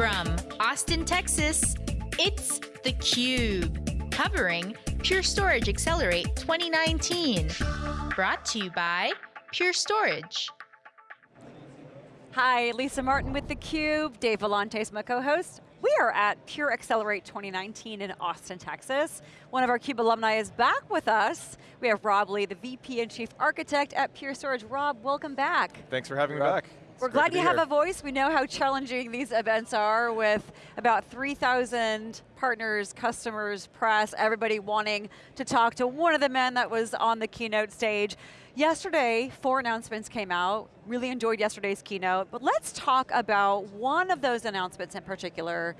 From Austin, Texas, it's theCUBE, covering Pure Storage Accelerate 2019. Brought to you by Pure Storage. Hi, Lisa Martin with theCUBE, Dave Vellante is my co-host. We are at Pure Accelerate 2019 in Austin, Texas. One of our CUBE alumni is back with us. We have Rob Lee, the VP and Chief Architect at Pure Storage. Rob, welcome back. Thanks for having me back. We're glad you have a voice. We know how challenging these events are with about 3,000 partners, customers, press, everybody wanting to talk to one of the men that was on the keynote stage. Yesterday, four announcements came out. Really enjoyed yesterday's keynote, but let's talk about one of those announcements in particular,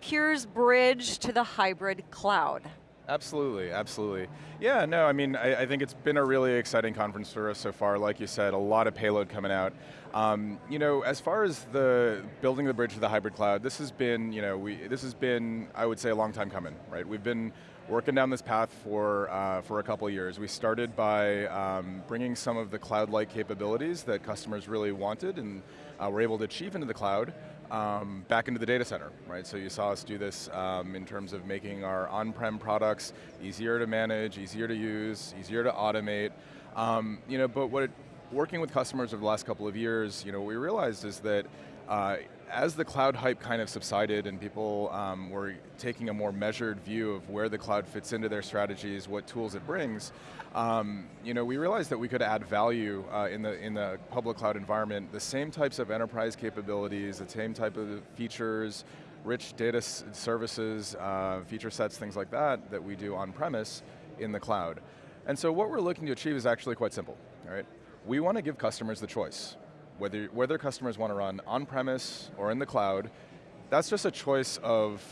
Pure's bridge to the hybrid cloud. Absolutely, absolutely. Yeah, no, I mean, I, I, think it's been a really exciting conference for us so far. Like you said, a lot of payload coming out. Um, you know, as far as the building the bridge to the hybrid cloud, this has been, you know, we, this has been, I would say, a long time coming, right? We've been working down this path for, uh, for a couple years. We started by um, bringing some of the cloud-like capabilities that customers really wanted and uh, were able to achieve into the cloud um, back into the data center, right? So you saw us do this um, in terms of making our on-prem products easier to manage, easier to use, easier to automate. Um, you know, but what it, working with customers over the last couple of years, you know, what we realized is that uh, as the cloud hype kind of subsided and people um, were taking a more measured view of where the cloud fits into their strategies, what tools it brings, um, you know, we realized that we could add value uh, in, the, in the public cloud environment, the same types of enterprise capabilities, the same type of features, rich data services, uh, feature sets, things like that, that we do on-premise in the cloud. And so what we're looking to achieve is actually quite simple, all right? We want to give customers the choice whether, whether customers want to run on-premise or in the cloud, that's just a choice of,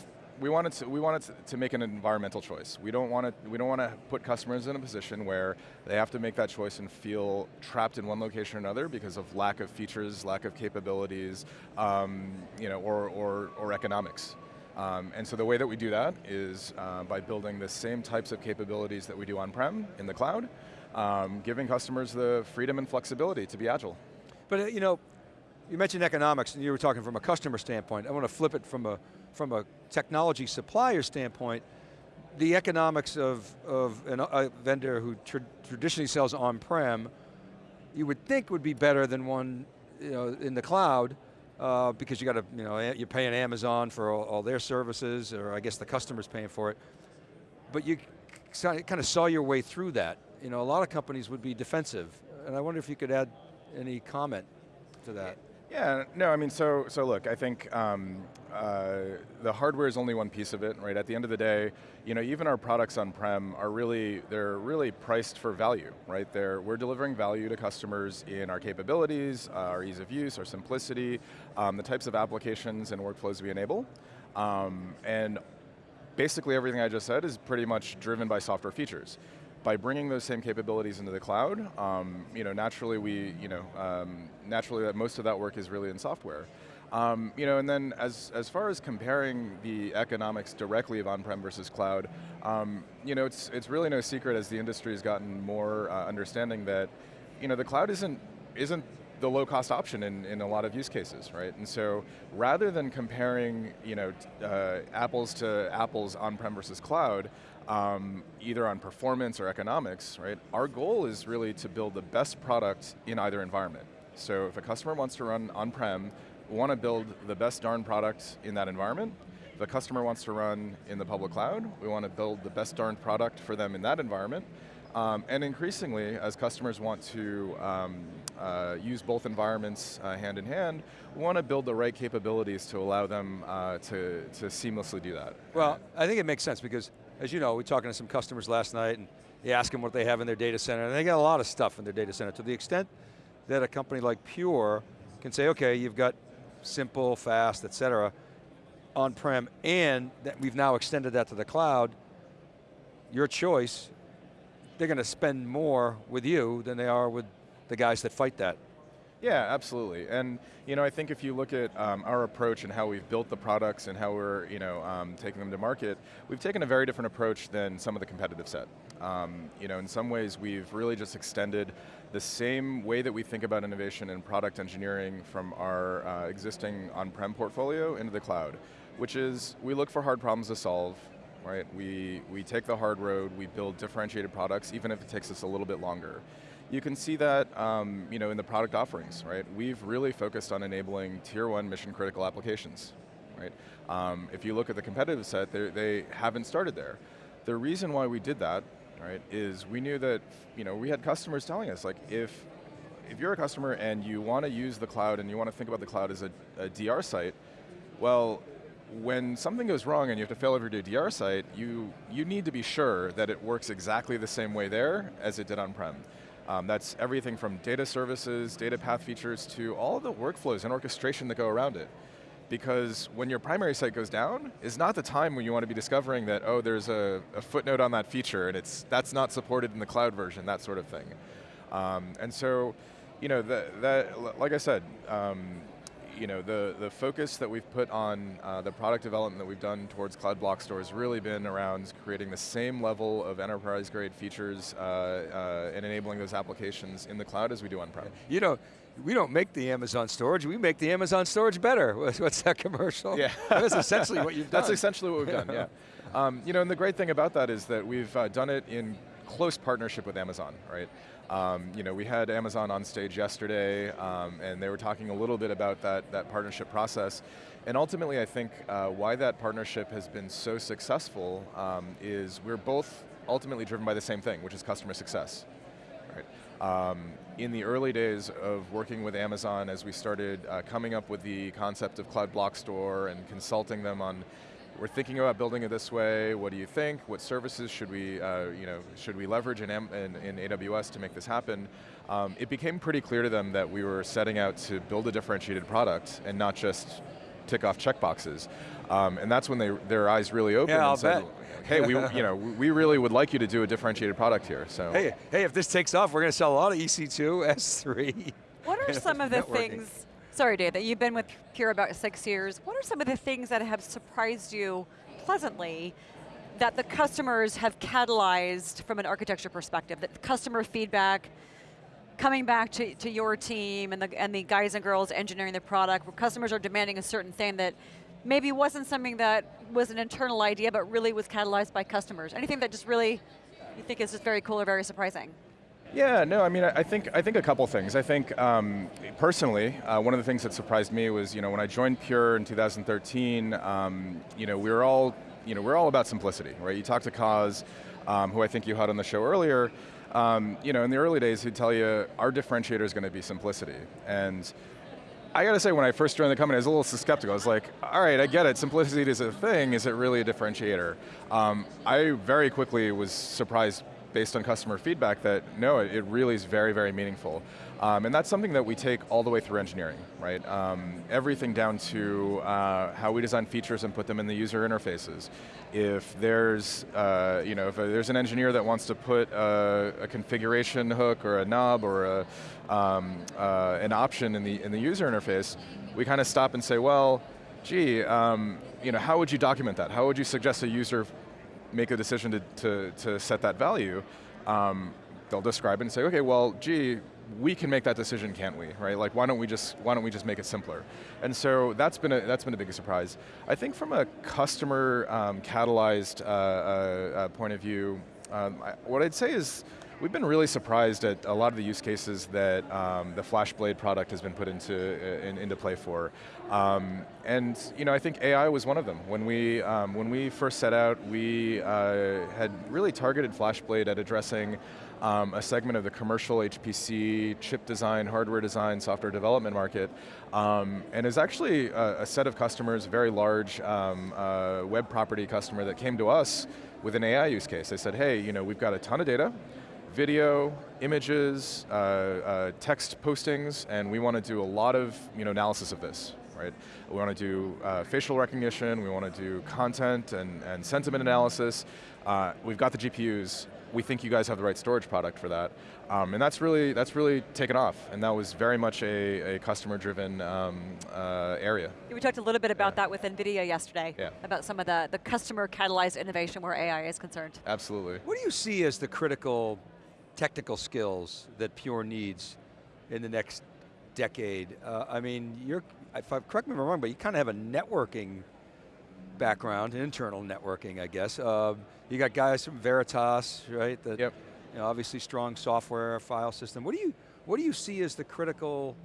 we wanted to, we wanted to make an environmental choice. We don't want to, we don't want to put customers in a position where they have to make that choice and feel trapped in one location or another because of lack of features, lack of capabilities, um, you know, or, or, or economics. Um, and so the way that we do that is uh, by building the same types of capabilities that we do on-prem in the cloud, um, giving customers the freedom and flexibility to be agile. But uh, you know, you mentioned economics and you were talking from a customer standpoint. I want to flip it from a, from a technology supplier standpoint. The economics of, of an, a vendor who tra traditionally sells on-prem, you would think would be better than one you know, in the cloud, uh, because you got to, you know, you're paying Amazon for all, all, their services, or I guess the customer's paying for it. But you kind of saw your way through that. You know, a lot of companies would be defensive, and I wonder if you could add any comment to that? Yeah, no, I mean, so so look, I think um, uh, the hardware is only one piece of it, right? At the end of the day, you know, even our products on-prem are really, they're really priced for value, right? They're, we're delivering value to customers in our capabilities, uh, our ease of use, our simplicity, um, the types of applications and workflows we enable. Um, and basically everything I just said is pretty much driven by software features by bringing those same capabilities into the cloud, um, you know, naturally we, you know, um, naturally that most of that work is really in software. Um, you know, and then as, as far as comparing the economics directly of on-prem versus cloud, um, you know, it's, it's really no secret as the industry has gotten more uh, understanding that, you know, the cloud isn't, isn't the low cost option in, in a lot of use cases, right? And so rather than comparing you know, uh, apples to apples on-prem versus cloud, um, either on performance or economics, right? Our goal is really to build the best product in either environment. So if a customer wants to run on-prem, we want to build the best darn product in that environment. If a customer wants to run in the public cloud, we want to build the best darn product for them in that environment. Um, and increasingly, as customers want to um, uh, use both environments uh, hand in hand, we want to build the right capabilities to allow them uh, to, to seamlessly do that. Well, I think it makes sense because, as you know, we are talking to some customers last night and you ask them what they have in their data center, and they got a lot of stuff in their data center. To the extent that a company like Pure can say, okay, you've got simple, fast, et cetera, on-prem, and that we've now extended that to the cloud, your choice, they're going to spend more with you than they are with the guys that fight that. Yeah, absolutely. And you know, I think if you look at um, our approach and how we've built the products and how we're you know um, taking them to market, we've taken a very different approach than some of the competitive set. Um, you know, in some ways, we've really just extended the same way that we think about innovation and product engineering from our uh, existing on-prem portfolio into the cloud, which is we look for hard problems to solve. Right, we we take the hard road. We build differentiated products, even if it takes us a little bit longer. You can see that um, you know, in the product offerings, right? We've really focused on enabling tier one mission critical applications, right? Um, if you look at the competitive set, they haven't started there. The reason why we did that, right, is we knew that you know, we had customers telling us, like, if, if you're a customer and you want to use the cloud and you want to think about the cloud as a, a DR site, well, when something goes wrong and you have to fail over to a DR site, you, you need to be sure that it works exactly the same way there as it did on-prem. Um, that's everything from data services, data path features, to all the workflows and orchestration that go around it. Because when your primary site goes down, is not the time when you want to be discovering that, oh, there's a, a footnote on that feature and it's, that's not supported in the cloud version, that sort of thing. Um, and so, you know, that, like I said, um, you know, the, the focus that we've put on uh, the product development that we've done towards Cloud Block Store has really been around creating the same level of enterprise grade features uh, uh, and enabling those applications in the cloud as we do on-prem. You know, we don't make the Amazon storage, we make the Amazon storage better. What's that commercial? Yeah. That's essentially what you've done. That's essentially what we've done, yeah. Um, you know, and the great thing about that is that we've uh, done it in close partnership with Amazon, right? Um, you know, we had Amazon on stage yesterday, um, and they were talking a little bit about that, that partnership process. And ultimately, I think uh, why that partnership has been so successful um, is we're both ultimately driven by the same thing, which is customer success. Right? Um, in the early days of working with Amazon, as we started uh, coming up with the concept of Cloud Block Store and consulting them on we're thinking about building it this way, what do you think? What services should we, uh, you know, should we leverage in, in, in AWS to make this happen? Um, it became pretty clear to them that we were setting out to build a differentiated product and not just tick off checkboxes. Um, and that's when they, their eyes really opened yeah, I'll said, bet. hey, we, you know, we really would like you to do a differentiated product here, so. Hey, hey, if this takes off, we're going to sell a lot of EC2, S3. What are some of the things Sorry, Dave, that you've been with Pure about six years. What are some of the things that have surprised you pleasantly that the customers have catalyzed from an architecture perspective, that customer feedback, coming back to, to your team and the, and the guys and girls engineering the product, where customers are demanding a certain thing that maybe wasn't something that was an internal idea, but really was catalyzed by customers. Anything that just really you think is just very cool or very surprising? Yeah, no, I mean, I think I think a couple things. I think um, personally, uh, one of the things that surprised me was, you know, when I joined Pure in 2013, um, you know, we were all, you know, we're all about simplicity, right? You talk to Coz, um, who I think you had on the show earlier. Um, you know, in the early days, he'd tell you our differentiator is going to be simplicity, and I got to say, when I first joined the company, I was a little skeptical. I was like, all right, I get it, simplicity is a thing, is it really a differentiator? Um, I very quickly was surprised based on customer feedback that no, it, really is very, very meaningful. Um, and that's something that we take all the way through engineering, right? Um, everything down to uh, how we design features and put them in the user interfaces. If there's, uh, you know, if there's an engineer that wants to put a, a configuration hook or a knob or a, um, uh, an option in the, in the user interface, we kind of stop and say, well, gee, um, you know, how would you document that? How would you suggest a user make a decision to, to, to set that value, um, they'll describe it and say, okay, well, gee, we can make that decision, can't we? Right? Like, why don't we just why don't we just make it simpler? And so that's been a that's been a big surprise. I think from a customer um, catalyzed uh, uh, uh, point of view, um, I, what I'd say is We've been really surprised at a lot of the use cases that um, the FlashBlade product has been put into, uh, in, into play for. Um, and you know, I think AI was one of them. When we, um, when we first set out, we uh, had really targeted FlashBlade at addressing um, a segment of the commercial HPC, chip design, hardware design, software development market, um, and is actually a, a, set of customers, a very large um, uh, web property customer that came to us with an AI use case. They said, hey, you know, we've got a ton of data, video, images, uh, uh, text postings, and we want to do a lot of you know, analysis of this. Right? We want to do uh, facial recognition, we want to do content and, and sentiment analysis. Uh, we've got the GPUs, we think you guys have the right storage product for that. Um, and that's really, that's really taken off, and that was very much a, a customer-driven um, uh, area. We talked a little bit about Yeah. that with NVIDIA yesterday, Yeah. about some of the, the customer catalyzed innovation where AI is concerned. Absolutely. What do you see as the critical technical skills that Pure needs in the next decade? Uh, I mean, you're, if I, correct me if I'm wrong, but you kind of have a networking background, internal networking, I guess. Uh, you got guys from Veritas, right? That, Yep. you know, obviously strong software, file system. What do you, what do you see as the critical,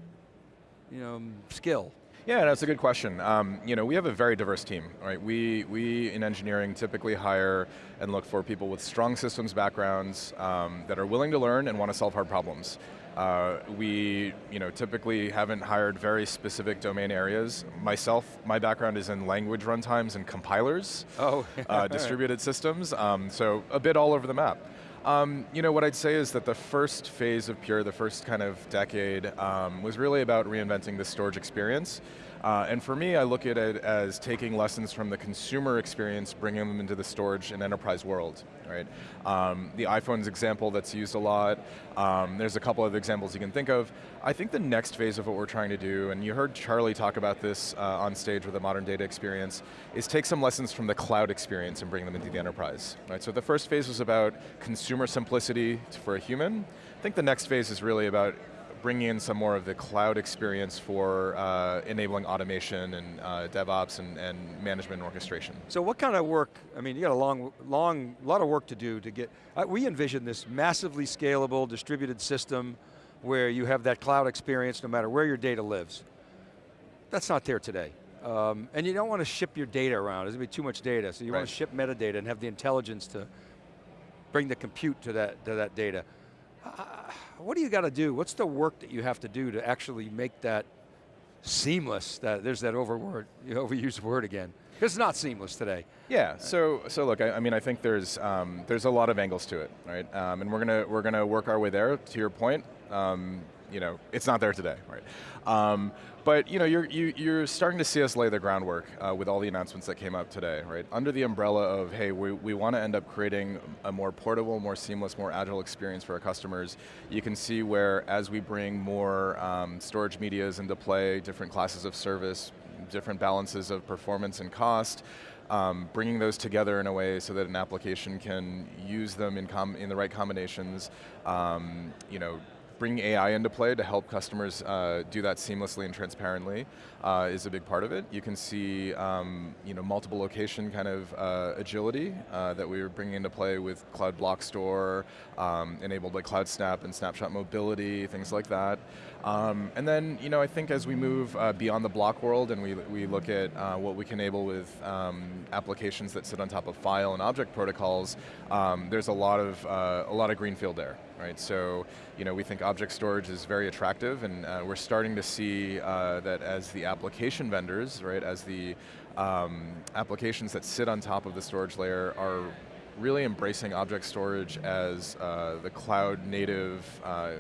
you know, skill? Yeah, that's a good question. Um, you know, we have a very diverse team, right? We, we in engineering typically hire and look for people with strong systems backgrounds um, that are willing to learn and want to solve hard problems. Uh, we, you know, typically haven't hired very specific domain areas. Myself, my background is in language runtimes and compilers, Oh, uh, distributed systems, um, so a bit all over the map. Um, you know, what I'd say is that the first phase of Pure, the first kind of decade, um, was really about reinventing the storage experience. Uh, and for me, I look at it as taking lessons from the consumer experience, bringing them into the storage and enterprise world, right? Um, the iPhone's example that's used a lot. Um, there's a couple of examples you can think of. I think the next phase of what we're trying to do, and you heard Charlie talk about this uh, on stage with the modern data experience, is take some lessons from the cloud experience and bring them into the enterprise. Right? So the first phase was about consumer simplicity for a human. I think the next phase is really about bringing in some more of the cloud experience for uh, enabling automation and uh, DevOps and, and management and orchestration. So what kind of work, I mean, you got a long, long, lot of work to do to get, uh, we envision this massively scalable, distributed system where you have that cloud experience no matter where your data lives. That's not there today. Um, and you don't want to ship your data around, there's going to be too much data, so you want to ship metadata and have the intelligence to bring the compute to that, to that data. What do you got to do? What's the work that you have to do to actually make that seamless? That There's that overword, you overused word again. It's not seamless today. Yeah. So so look, I, I mean, I think there's um, there's a lot of angles to it, right? Um, and we're gonna we're gonna work our way there. To your point, um, you know, it's not there today, right? Um, but you know, you're you, you're starting to see us lay the groundwork uh, with all the announcements that came up today, right? Under the umbrella of hey, we we want to end up creating a more portable, more seamless, more agile experience for our customers. You can see where as we bring more um, storage medias into play, different classes of service, different balances of performance and cost, um, bringing those together in a way so that an application can use them in, com in the right combinations, um, you know, bring AI into play to help customers uh, do that seamlessly and transparently uh, is a big part of it. You can see um, you know, multiple location kind of uh, agility uh, that we were bringing into play with Cloud Block Store, um, enabled by Cloud Snap and Snapshot Mobility, things like that. Um, and then, you know, I think as we move uh, beyond the block world and we, we look at uh, what we can enable with um, applications that sit on top of file and object protocols, um, there's a lot of a lot of greenfield there, right? So, you know, we think object storage is very attractive, and uh, we're starting to see uh, that as the application vendors, right, as the um, applications that sit on top of the storage layer are really embracing object storage as uh, the cloud native uh,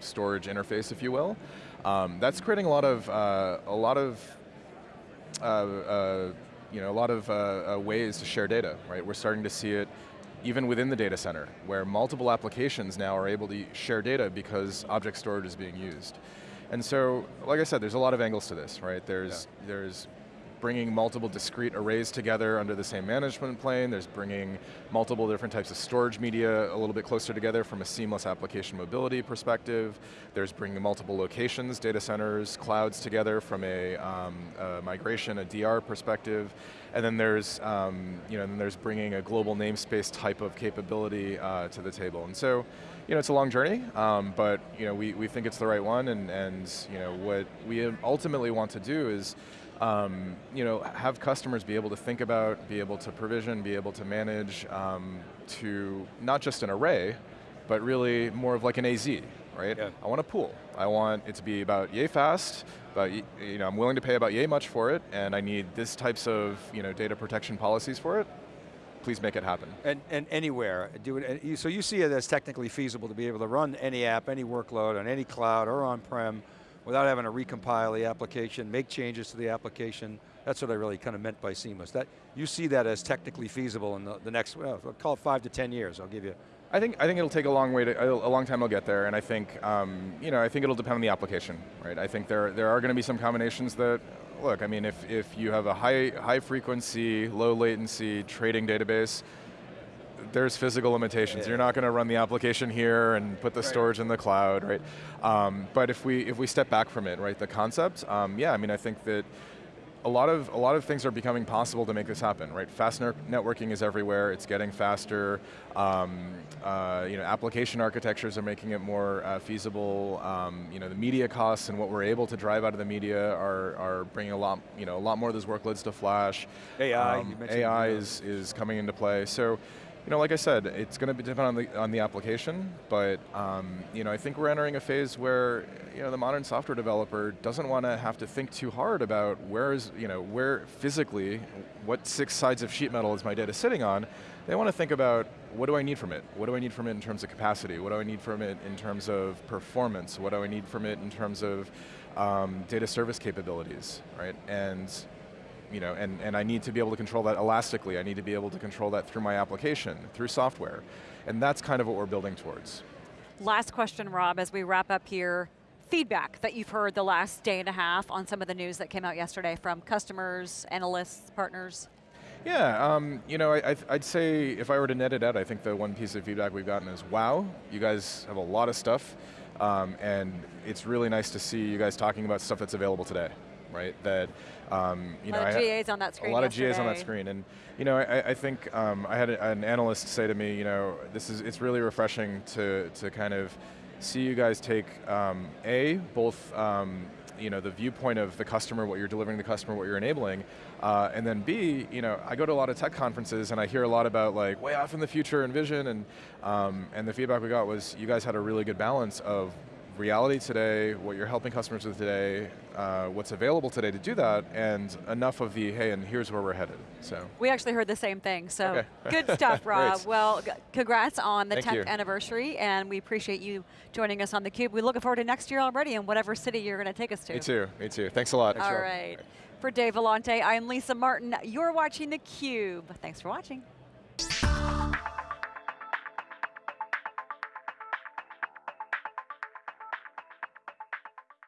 storage interface, if you will. Um, that's creating a lot of uh, a lot of uh, you know a lot of uh, ways to share data. Right, we're starting to see it even within the data center, where multiple applications now are able to share data because object storage is being used. And so, like I said, there's a lot of angles to this, right? There's there's bringing multiple discrete arrays together under the same management plane. There's bringing multiple different types of storage media a little bit closer together from a seamless application mobility perspective. There's bringing multiple locations, data centers, clouds together from a, um, a migration, a DR perspective. And then there's, um, you know, then there's bringing a global namespace type of capability uh, to the table. And so, you know, it's a long journey, um, but you know, we, we think it's the right one, and, and you know, what we ultimately want to do is um, you know, have customers be able to think about, be able to provision, be able to manage um, to not just an array, but really more of like an AZ, right? Yeah. I want a pool. I want it to be about yay fast, but you know, I'm willing to pay about yay much for it, and I need this types of you know, data protection policies for it. Please make it happen. And, and anywhere, do it, and you- so you see it as technically feasible to be able to run any app, any workload on any cloud or on-prem without having to recompile the application, make changes to the application. That's what I really kind of meant by seamless. That, you see that as technically feasible in the, the next, well, call it five to 10 years. I'll give you I think I think it'll take a long way to a long time. I'll get there, and I think um, you know I think it'll depend on the application, right? I think there there are going to be some combinations that look. I mean, if if you have a high high frequency, low latency trading database, there's physical limitations. Yeah. You're not going to run the application here and put the right. storage in the cloud, right? Um, but if we if we step back from it, right, the concept, um, yeah, I mean, I think that a lot of a lot of things are becoming possible to make this happen, right? Fast networking is everywhere. It's getting faster. Um, uh, you know, application architectures are making it more uh, feasible. Um, you know, the media costs and what we're able to drive out of the media are are bringing a lot you know a lot more of those workloads to Flash. AI, um, AI is is coming into play. So you know, like I said, it's going to be depend on the on the application, but um, you know, I think we're entering a phase where you know the modern software developer doesn't want to have to think too hard about where is you know where physically, what six sides of sheet metal is my data sitting on. They want to think about what do I need from it? What do I need from it in terms of capacity? What do I need from it in terms of performance? What do I need from it in terms of um, data service capabilities, right? And you know, and, and I need to be able to control that elastically. I need to be able to control that through my application, through software. And that's kind of what we're building towards. Last question, Rob, as we wrap up here. Feedback that you've heard the last day and a half on some of the news that came out yesterday from customers, analysts, partners? Yeah, um, you know, I, would say if I were to net it out, I think the one piece of feedback we've gotten is, wow, you guys have a lot of stuff, um, and it's really nice to see you guys talking about stuff that's available today right? That um, you a lot know, of GAs on that screen. A lot yesterday. of GAs on that screen, and you know, I, I think um, I had a, an analyst say to me, you know, this is it's really refreshing to to kind of see you guys take um, a both. Um, you know the viewpoint of the customer, what you're delivering to the customer, what you're enabling, uh, and then B, you know, I go to a lot of tech conferences and I hear a lot about like way off in the future and vision, and um, and the feedback we got was you guys had a really good balance of reality today, what you're helping customers with today, uh, what's available today to do that, and enough of the, hey, and here's where we're headed, so. We actually heard the same thing, so okay. good stuff, Rob. well, congrats on the Thank 10th you. anniversary, and we appreciate you joining us on theCUBE. We're looking forward to next year already in whatever city you're going to take us to. Me too, me too. Thanks a lot. All right. For Dave Vellante, I'm Lisa Martin. You're watching theCUBE. Thanks for watching.